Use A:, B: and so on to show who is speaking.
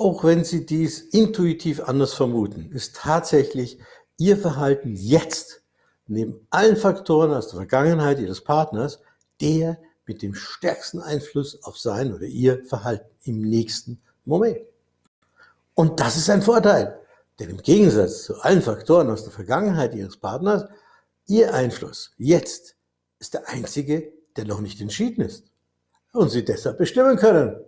A: Auch wenn Sie dies intuitiv anders vermuten, ist tatsächlich Ihr Verhalten jetzt neben allen Faktoren aus der Vergangenheit Ihres Partners der mit dem stärksten Einfluss auf sein oder Ihr Verhalten im nächsten Moment. Und das ist ein Vorteil, denn im Gegensatz zu allen Faktoren aus der Vergangenheit Ihres Partners, Ihr Einfluss jetzt ist der einzige, der noch nicht entschieden ist und Sie deshalb bestimmen können.